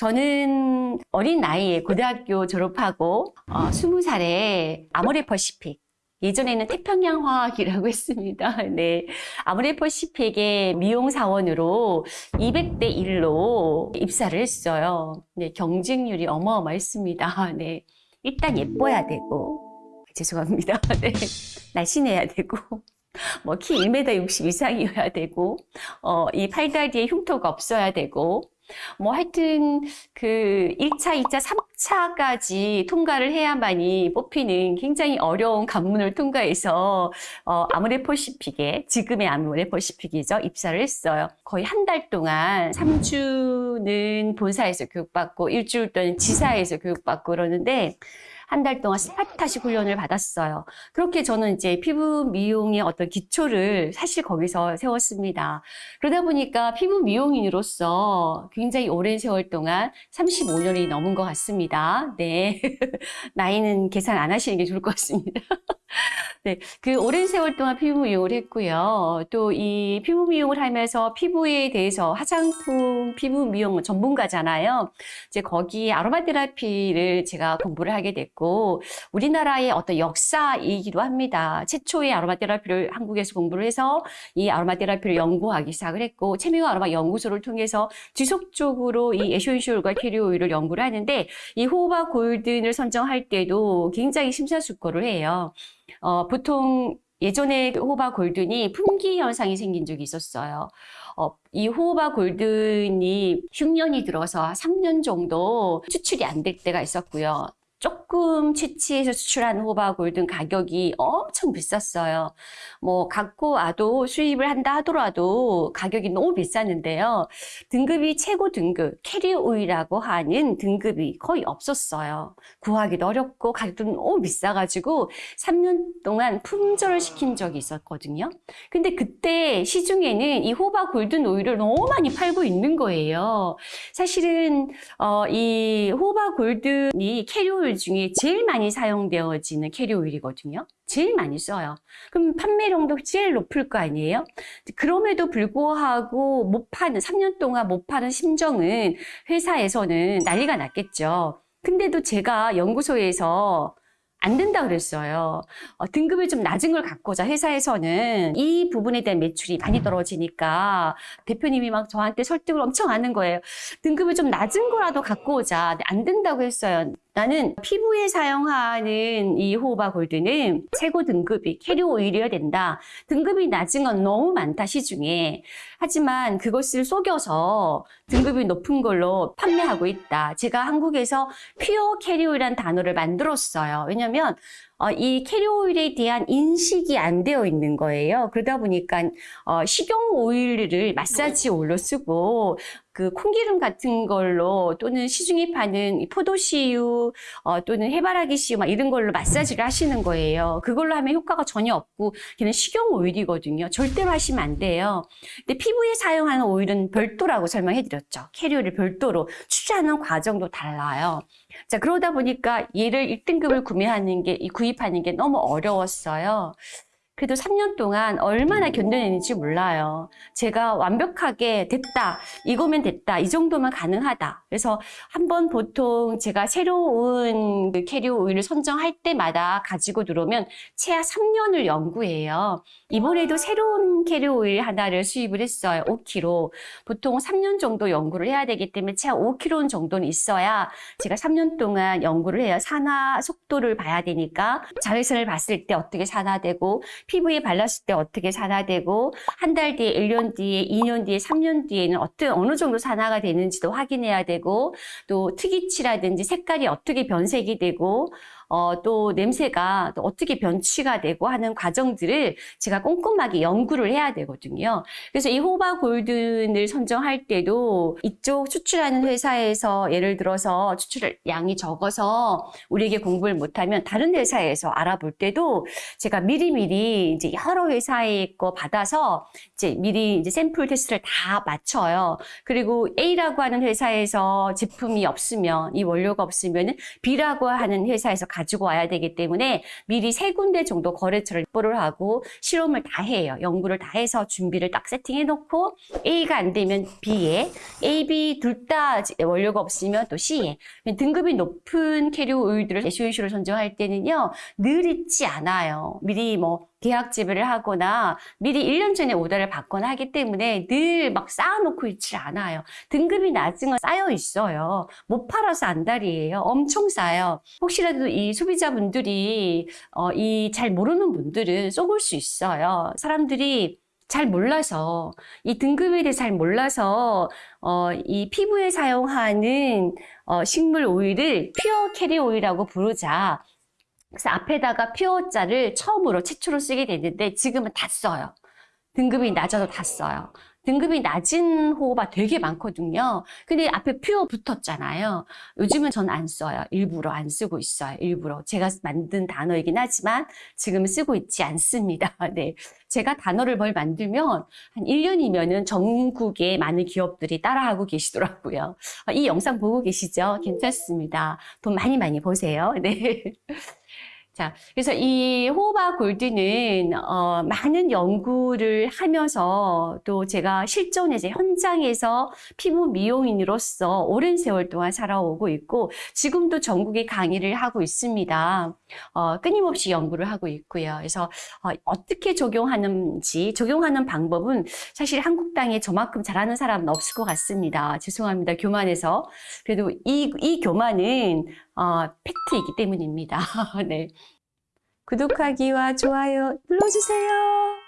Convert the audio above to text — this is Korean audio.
저는 어린 나이에 고등학교 졸업하고 어, 20살에 아모레퍼시픽 예전에는 태평양 화학이라고 했습니다. 네. 아모레퍼시픽의 미용사원으로 200대 1로 입사를 했어요. 네. 경쟁률이 어마어마했습니다. 네. 일단 예뻐야 되고, 죄송합니다. 네. 날씬해야 되고, 뭐 키 1m 60 이상이어야 되고, 어, 이 팔다리에 흉터가 없어야 되고, 뭐 하여튼 그 1차, 2차, 3차까지 통과를 해야만이 뽑히는 굉장히 어려운 관문을 통과해서 어, 아모레퍼시픽에 지금의 아모레퍼시픽이죠. 입사를 했어요. 거의 한 달 동안 3주는 본사에서 교육받고 일주일 동안 지사에서 교육받고 그러는데 한 달 동안 스파타식 훈련을 받았어요. 그렇게 저는 이제 피부 미용의 어떤 기초를 사실 거기서 세웠습니다. 그러다 보니까 피부 미용인으로서 굉장히 오랜 세월 동안 35년이 넘은 것 같습니다. 네. 나이는 계산 안 하시는 게 좋을 것 같습니다. 네, 그 오랜 세월 동안 피부 미용을 했고요. 또 이 피부 미용을 하면서 피부에 대해서 화장품 피부 미용 전문가잖아요. 이제 거기 아로마 테라피를 제가 공부를 하게 됐고 우리나라의 어떤 역사이기도 합니다. 최초의 아로마 테라피를 한국에서 공부를 해서 이 아로마 테라피를 연구하기 시작을 했고 최미호 아로마 연구소를 통해서 지속적으로 이 에센셜과 캐리어 오일을 연구를 하는데 이 호바 골든을 선정할 때도 굉장히 심사숙고를 해요. 어, 보통 예전에 호바 골든이 품귀 현상이 생긴 적이 있었어요. 어, 이 호바 골든이 흉년이 들어서 3년 정도 추출이 안 될 때가 있었고요. 조금 채취해서 수출한 호바 골든 가격이 엄청 비쌌어요. 뭐 갖고 와도 수입을 한다 하더라도 가격이 너무 비쌌는데요. 등급이 최고 등급 carrier oil이라고 하는 등급이 거의 없었어요. 구하기도 어렵고 가격도 너무 비싸가지고 3년 동안 품절을 시킨 적이 있었거든요. 근데 그때 시중에는 이 호호바 golden oil을 너무 많이 팔고 있는 거예요. 사실은 어, 이 호호바 golden이 carrier oil 중에 제일 많이 사용되어지는 carrier oil이거든요. 제일 많이 써요. 그럼 판매량도 제일 높을 거 아니에요? 그럼에도 불구하고 못 파는, 3년 동안 못 파는 심정은 회사에서는 난리가 났겠죠. 근데도 제가 연구소에서 안 된다 그랬어요. 어, 등급을 좀 낮은 걸 갖고자 회사에서는 이 부분에 대한 매출이 많이 떨어지니까 대표님이 막 저한테 설득을 엄청 하는 거예요. 등급을 좀 낮은 거라도 갖고 오자. 안 된다고 했어요. 나는 피부에 사용하는 이 호바 골드는 최고 등급이 캐리어 오일이어야 된다. 등급이 낮은 건 너무 많다 시중에. 하지만 그것을 속여서 등급이 높은 걸로 판매하고 있다. 제가 한국에서 pure carrier oil이라는 단어를 만들었어요. 왜냐하면 어, 이 carrier oil에 대한 인식이 안 되어 있는 거예요. 그러다 보니까 어, 식용 오일을 마사지 오일로 쓰고 그 콩기름 같은 걸로 또는 시중에 파는 포도씨유 어, 또는 해바라기 씨유 막 이런 걸로 마사지를 하시는 거예요. 그걸로 하면 효과가 전혀 없고 걔는 식용 오일이거든요. 절대로 하시면 안 돼요. 근데 피부에 사용하는 오일은 별도라고 설명해 드렸죠. 캐리어를 별도로 추출하는 과정도 달라요. 자, 그러다 보니까 얘를 1등급을 구매하는 게, 구입하는 게 너무 어려웠어요. 그래도 3년 동안 얼마나 견뎌내는지 몰라요. 제가 완벽하게 됐다, 이거면 됐다, 이 정도면 가능하다. 그래서 한번 보통 제가 새로운 그 캐리어 오일을 선정할 때마다 가지고 들어오면 최하 3년을 연구해요. 이번에도 새로운 캐리어 오일 하나를 수입을 했어요. 5kg. 보통 3년 정도 연구를 해야 되기 때문에 최하 5kg 정도는 있어야 제가 3년 동안 연구를 해요. 산화 속도를 봐야 되니까 자외선을 봤을 때 어떻게 산화되고 피부에 발랐을 때 어떻게 산화되고 한 달 뒤에 1년 뒤에 2년 뒤에 3년 뒤에는 어떤 어느 정도 산화가 되는지도 확인해야 되고 또 특이치라든지 색깔이 어떻게 변색이 되고 어, 또 냄새가 또 어떻게 변취가 되고 하는 과정들을 제가 꼼꼼하게 연구를 해야 되거든요. 그래서 이 호바 골든을 선정할 때도 이쪽 추출하는 회사에서 예를 들어서 추출 양이 적어서 우리에게 공부를 못하면 다른 회사에서 알아볼 때도 제가 미리미리 이제 여러 회사의 거 받아서 이제 미리 이제 샘플 테스트를 다 맞춰요. 그리고 A라고 하는 회사에서 제품이 없으면 이 원료가 없으면 B라고 하는 회사에서 가 지고 와야 되기 때문에 미리 세 군데 정도 거래처를 확보를 하고 실험을 다 해요. 연구를 다 해서 준비를 딱 세팅해 놓고 A가 안 되면 B에 A, B 둘 다 원료가 없으면 또 C에 등급이 높은 캐리어 오일들을 SOC로 선정할 때는요 늘 있지 않아요. 미리 뭐 계약 재배를 하거나 미리 1년 전에 오더를 받거나 하기 때문에 늘 막 쌓아놓고 있지 않아요. 등급이 낮은 건 쌓여 있어요. 못 팔아서 안달이에요. 엄청 싸요. 혹시라도 이 소비자분들이 어, 이 잘 모르는 분들은 속을 수 있어요. 사람들이 잘 몰라서 이 등급에 대해 잘 몰라서 어, 이 피부에 사용하는 어, 식물 오일을 pure carrier oil이라고 부르자. 그래서 앞에다가 pure자를 처음으로 최초로 쓰게 됐는데 지금은 다 써요. 등급이 낮아도 다 써요. 등급이 낮은 호호바 되게 많거든요. 근데 앞에 퓨어 붙었잖아요. 요즘은 전 안 써요. 일부러 안 쓰고 있어요. 일부러. 제가 만든 단어이긴 하지만 지금 쓰고 있지 않습니다. 네. 제가 단어를 뭘 만들면 한 1년이면은 전국의 많은 기업들이 따라하고 계시더라고요. 어, 이 영상 보고 계시죠? 괜찮습니다. 돈 많이 많이 버세요. 네. 자, 그래서 이 호바 골드는 어, 많은 연구를 하면서 또 제가 실전에 이제 현장에서 피부 미용인으로서 오랜 세월 동안 살아오고 있고 지금도 전국에 강의를 하고 있습니다. 어, 끊임없이 연구를 하고 있고요. 그래서 어, 떻게 적용하는지 적용하는 방법은 사실 한국 땅에 저만큼 잘하는 사람은 없을 것 같습니다. 죄송합니다. 교만해서 그래도 이, 이 교만은 어, 팩트이기 때문입니다. 네. 구독하기와 좋아요 눌러주세요.